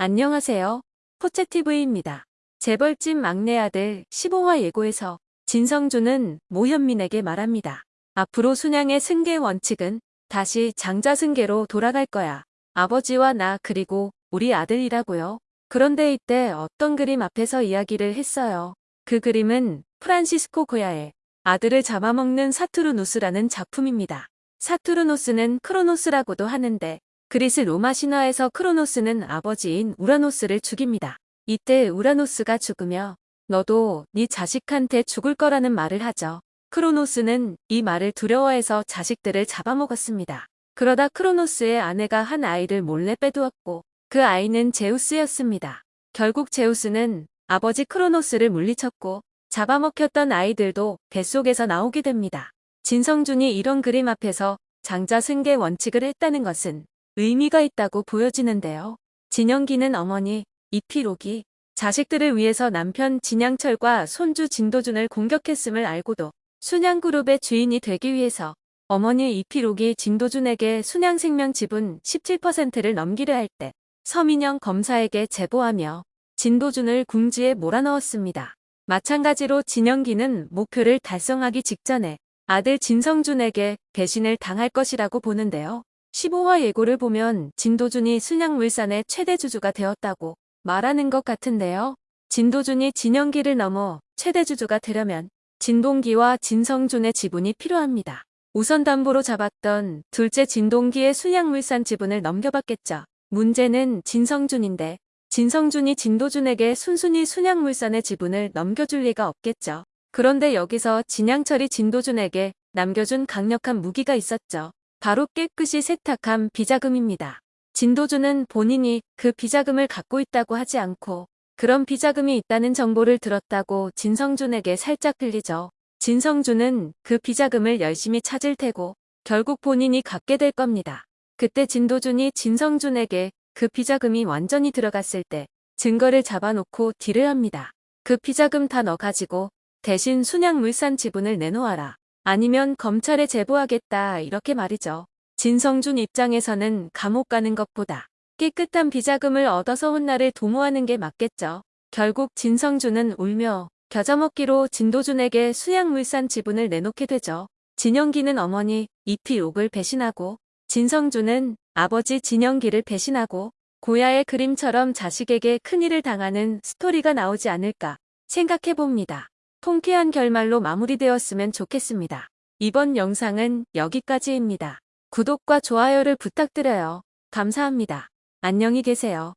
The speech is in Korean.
안녕하세요. 포채TV입니다. 재벌집 막내 아들 15화 예고에서 진성준은 모현민에게 말합니다. 앞으로 순양의 승계 원칙은 다시 장자승계로 돌아갈 거야. 아버지와 나 그리고 우리 아들이라고요. 그런데 이때 어떤 그림 앞에서 이야기를 했어요. 그 그림은 프란시스코 고야의 아들을 잡아먹는 사투르누스라는 작품입니다. 사투르노스는 크로노스라고도 하는데 그리스 로마 신화에서 크로노스는 아버지인 우라노스를 죽입니다. 이때 우라노스가 죽으며 너도 네 자식한테 죽을 거라는 말을 하죠. 크로노스는 이 말을 두려워해서 자식들을 잡아먹었습니다. 그러다 크로노스의 아내가 한 아이를 몰래 빼두었고 그 아이는 제우스였습니다. 결국 제우스는 아버지 크로노스를 물리쳤고 잡아먹혔던 아이들도 뱃속에서 나오게 됩니다. 진성준이 이런 그림 앞에서 장자 승계 원칙을 했다는 것은 의미가 있다고 보여지는데요. 진영기는 어머니 이피록이 자식들을 위해서 남편 진양철과 손주 진도준을 공격했음을 알고도 순양그룹의 주인이 되기 위해서 어머니 이피록이 진도준에게 순양생명 지분 17%를 넘기려 할 때 서민영 검사에게 제보하며 진도준을 궁지에 몰아넣었습니다. 마찬가지로 진영기는 목표를 달성하기 직전에 아들 진성준에게 배신을 당할 것이라고 보는데요. 15화 예고를 보면 진도준이 순양물산의 최대 주주가 되었다고 말하는 것 같은데요. 진도준이 진영기를 넘어 최대 주주가 되려면 진동기와 진성준의 지분이 필요합니다. 우선 담보로 잡았던 둘째 진동기의 순양물산 지분을 넘겨받겠죠. 문제는 진성준인데 진성준이 진도준에게 순순히 순양물산의 지분을 넘겨줄 리가 없겠죠. 그런데 여기서 진양철이 진도준에게 남겨준 강력한 무기가 있었죠. 바로 깨끗이 세탁한 비자금입니다. 진도준은 본인이 그 비자금을 갖고 있다고 하지 않고 그런 비자금이 있다는 정보를 들었다고 진성준에게 살짝 들리죠. 진성준은 그 비자금을 열심히 찾을 테고 결국 본인이 갖게 될 겁니다. 그때 진도준이 진성준에게 그 비자금이 완전히 들어갔을 때 증거를 잡아놓고 딜을 합니다. 그 비자금 다 넣어가지고 대신 순양물산 지분을 내놓아라. 아니면 검찰에 제보하겠다 이렇게 말이죠. 진성준 입장에서는 감옥 가는 것보다 깨끗한 비자금을 얻어서 혼나를 도모하는 게 맞겠죠. 결국 진성준은 울며 겨자먹기로 진도준에게 수양물산 지분을 내놓게 되죠. 진영기는 어머니 이피옥을 배신하고 진성준은 아버지 진영기를 배신하고 고야의 그림처럼 자식에게 큰일을 당하는 스토리가 나오지 않을까 생각해봅니다. 통쾌한 결말로 마무리되었으면 좋겠습니다. 이번 영상은 여기까지입니다. 구독과 좋아요를 부탁드려요. 감사합니다. 안녕히 계세요.